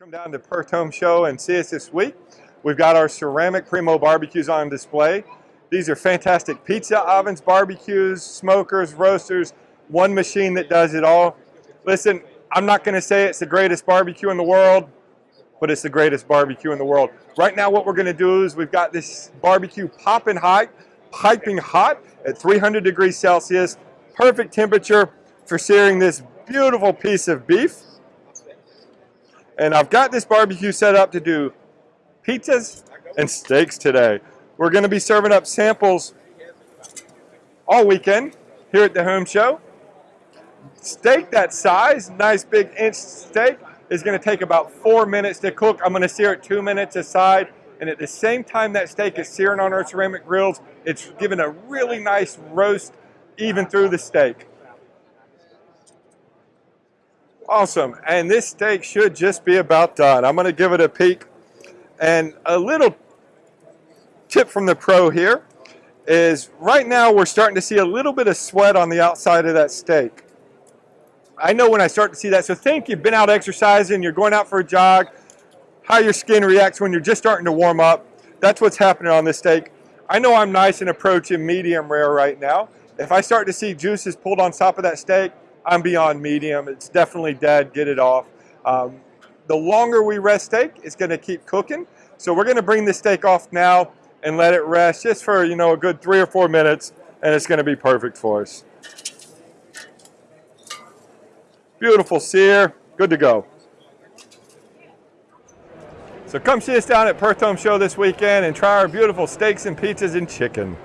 Come down to Perth Home Show and see us this week. We've got our ceramic Primo barbecues on display. These are fantastic pizza ovens, barbecues, smokers, roasters, one machine that does it all. Listen, I'm not gonna say it's the greatest barbecue in the world, but it's the greatest barbecue in the world. Right now what we're gonna do is we've got this barbecue popping hot, piping hot at 300 degrees Celsius, perfect temperature for searing this beautiful piece of beef. And I've got this barbecue set up to do pizzas and steaks today. We're gonna be serving up samples all weekend here at the home show. Steak that size, nice big inch steak, is gonna take about four minutes to cook. I'm gonna sear it two minutes aside. And at the same time that steak is searing on our ceramic grills, it's giving a really nice roast even through the steak. Awesome, and this steak should just be about done. I'm gonna give it a peek. And a little tip from the pro here is right now we're starting to see a little bit of sweat on the outside of that steak. I know when I start to see that, so think you've been out exercising, you're going out for a jog, how your skin reacts when you're just starting to warm up. That's what's happening on this steak. I know I'm nice and approaching medium rare right now. If I start to see juices pulled on top of that steak, I'm beyond medium. It's definitely dead. Get it off. Um, the longer we rest steak, it's going to keep cooking. So we're going to bring the steak off now and let it rest just for you know a good three or four minutes, and it's going to be perfect for us. Beautiful sear. Good to go. So come see us down at Perth Home Show this weekend and try our beautiful steaks and pizzas and chicken.